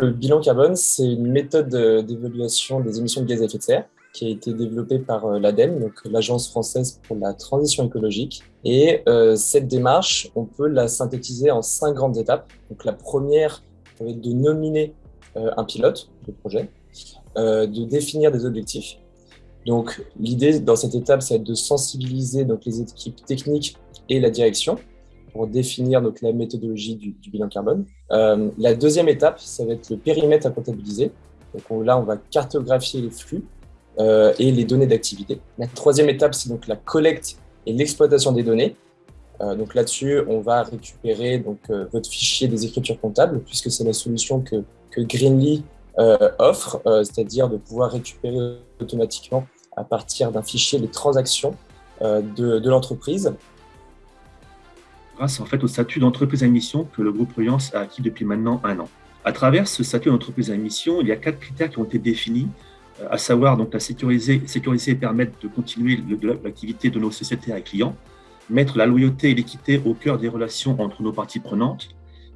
Le bilan carbone, c'est une méthode d'évaluation des émissions de gaz à effet de serre qui a été développée par euh, l'ADEME, donc l'Agence française pour la transition écologique. Et euh, cette démarche, on peut la synthétiser en cinq grandes étapes. Donc la première, ça va être de nominer euh, un pilote de projet, de définir des objectifs. Donc l'idée dans cette étape, c'est de sensibiliser donc, les équipes techniques et la direction pour définir donc, la méthodologie du, bilan carbone. la deuxième étape, ça va être le périmètre à comptabiliser. Donc là, on va cartographier les flux euh, et les données d'activité. La troisième étape, c'est donc la collecte et l'exploitation des données. Euh, donc là-dessus, on va récupérer donc, euh, votre fichier des écritures comptables, puisque c'est la solution que, Greenly offre, c'est-à-dire de pouvoir récupérer automatiquement à partir d'un fichier les transactions de l'entreprise. Grâce en fait au statut d'entreprise à mission que le groupe Reliance a acquis depuis maintenant un an. À travers ce statut d'entreprise à mission, il y a quatre critères qui ont été définis à savoir donc la sécuriser, sécuriser et permettre de continuer l'activité de nos sociétés à clients, mettre la loyauté et l'équité au cœur des relations entre nos parties prenantes,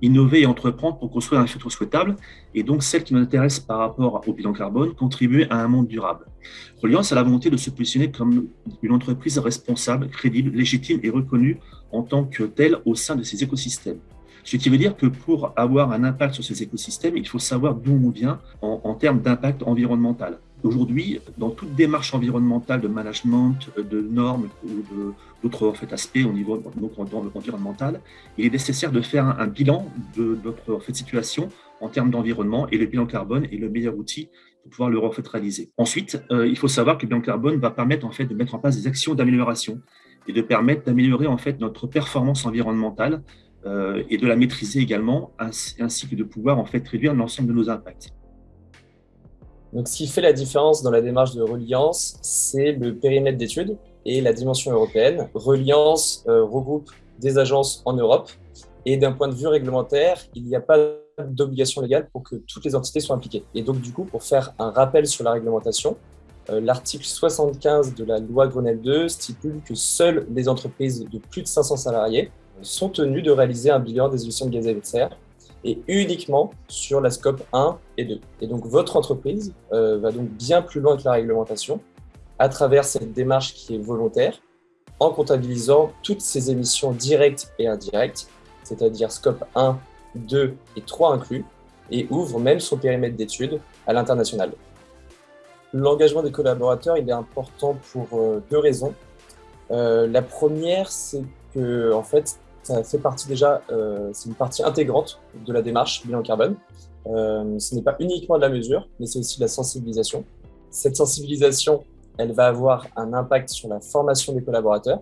innover et entreprendre pour construire un futur souhaitable, et donc celle qui nous intéresse par rapport au bilan carbone, contribuer à un monde durable. Reliance a la volonté de se positionner comme une entreprise responsable, crédible, légitime et reconnue en tant que telle au sein de ces écosystèmes. Ce qui veut dire que pour avoir un impact sur ces écosystèmes, il faut savoir d'où on vient en, en termes d'impact environnemental. Aujourd'hui, dans toute démarche environnementale de management, de normes ou d'autres aspects au niveau environnemental, il est nécessaire de faire un, bilan de notre situation en termes d'environnement et le bilan carbone est le meilleur outil pour pouvoir le en réaliser. Ensuite, euh, il faut savoir que le bilan carbone va permettre en fait, de mettre en place des actions d'amélioration et de permettre d'améliorer en fait, notre performance environnementale euh, et de la maîtriser également, ainsi, ainsi que de pouvoir en fait, réduire l'ensemble de nos impacts. Donc, ce qui fait la différence dans la démarche de Reliance, c'est le périmètre d'études et la dimension européenne. Reliance euh, regroupe des agences en Europe et d'un point de vue réglementaire, il n'y a pas d'obligation légale pour que toutes les entités soient impliquées. Et donc, du coup, pour faire un rappel sur la réglementation, euh, l'article 75 de la loi Grenelle 2 stipule que seules les entreprises de plus de 500 salariés sont tenues de réaliser un bilan des émissions de gaz à effet de serre et uniquement sur la scope 1 et 2. Et donc votre entreprise euh, va donc bien plus loin que la réglementation à travers cette démarche qui est volontaire en comptabilisant toutes ces émissions directes et indirectes, c'est-à-dire scope 1, 2 et 3 inclus, et ouvre même son périmètre d'études à l'international. L'engagement des collaborateurs il est important pour euh, deux raisons. Euh, la première, c'est que en fait, ça fait partie déjà, euh, c'est une partie intégrante de la démarche bilan carbone. Euh, ce n'est pas uniquement de la mesure, mais c'est aussi de la sensibilisation. Cette sensibilisation, elle va avoir un impact sur la formation des collaborateurs,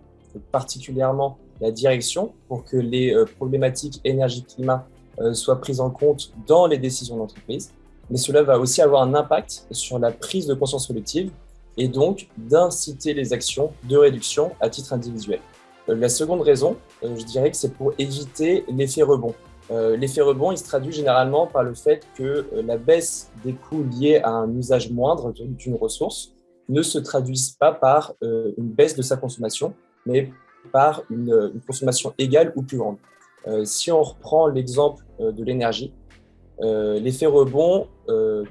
particulièrement la direction, pour que les euh, problématiques énergie-climat soient prises en compte dans les décisions d'entreprise. Mais cela va aussi avoir un impact sur la prise de conscience collective et donc d'inciter les actions de réduction à titre individuel. Euh, la seconde raison, euh, je dirais que c'est pour éviter l'effet rebond. Euh, l'effet rebond, il se traduit généralement par le fait que la baisse des coûts liés à un usage moindre d'une ressource ne se traduise pas par une baisse de sa consommation, mais par une, consommation égale ou plus grande. si on reprend l'exemple de l'énergie, l'effet rebond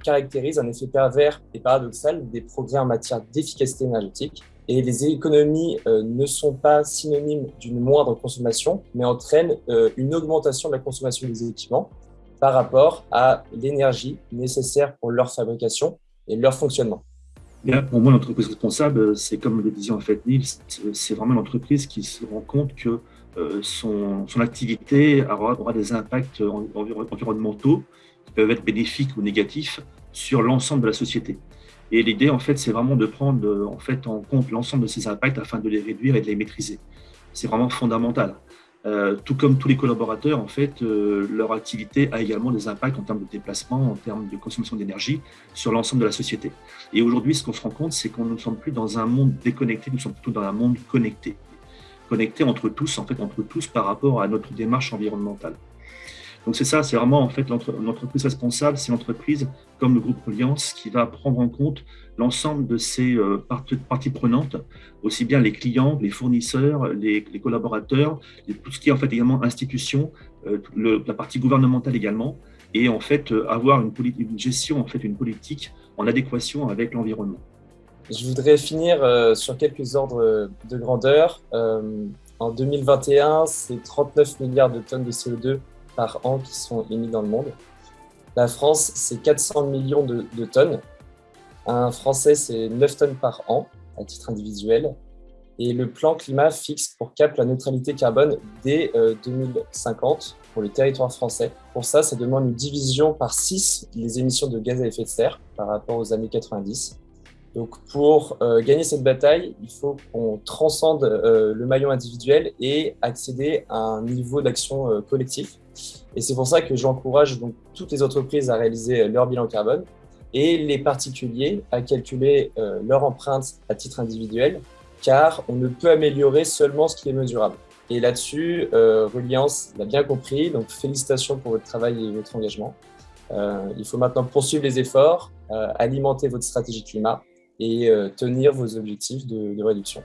caractérise un effet pervers et paradoxal des progrès en matière d'efficacité énergétique et les économies euh, ne sont pas synonymes d'une moindre consommation, mais entraînent euh, une augmentation de la consommation des équipements par rapport à l'énergie nécessaire pour leur fabrication et leur fonctionnement. pour moi, l'entreprise responsable, c'est comme le disait en fait c'est vraiment l'entreprise qui se rend compte que euh, son, activité aura, des impacts environnementaux qui peuvent être bénéfiques ou négatifs sur l'ensemble de la société. Et l'idée, en fait, c'est vraiment de prendre en, fait, en compte l'ensemble de ces impacts afin de les réduire et de les maîtriser. C'est vraiment fondamental. Euh, tout comme tous les collaborateurs, en fait, euh, leur activité a également des impacts en termes de déplacement, en termes de consommation d'énergie sur l'ensemble de la société. Et aujourd'hui, ce qu'on se rend compte, c'est qu'on ne sommes plus dans un monde déconnecté, nous sommes plutôt dans un monde connecté. Connecté entre tous, en fait, entre tous par rapport à notre démarche environnementale. Donc c'est ça, c'est vraiment en fait l'entreprise responsable, c'est l'entreprise comme le groupe Alliance qui va prendre en compte l'ensemble de ces euh, parties prenantes, aussi bien les clients, les fournisseurs, les, collaborateurs, tout ce qui est en fait également institution, euh, la partie gouvernementale également, et en fait avoir une, une gestion, en fait une politique en adéquation avec l'environnement. Je voudrais finir sur quelques ordres de grandeur. en 2021, c'est 39 milliards de tonnes de CO2 par an qui sont émis dans le monde. La France, c'est 400 millions de, tonnes. Un Français, c'est 9 tonnes par an à titre individuel. Et le plan climat fixe pour CAP la neutralité carbone dès 2050 euh, pour le territoire français. Pour ça, ça demande une division par 6 des émissions de gaz à effet de serre par rapport aux années 90. Donc pour euh, gagner cette bataille, il faut qu'on transcende euh, le maillon individuel et accéder à un niveau d'action collectif. Et c'est pour ça que j'encourage donc toutes les entreprises à réaliser leur bilan carbone et les particuliers à calculer leur empreinte à titre individuel car on ne peut améliorer seulement ce qui est mesurable. Et là-dessus, euh, Reliance l'a bien compris, donc félicitations pour votre travail et votre engagement. Euh, il faut maintenant poursuivre les efforts, euh, alimenter votre stratégie climat et tenir vos objectifs de réduction.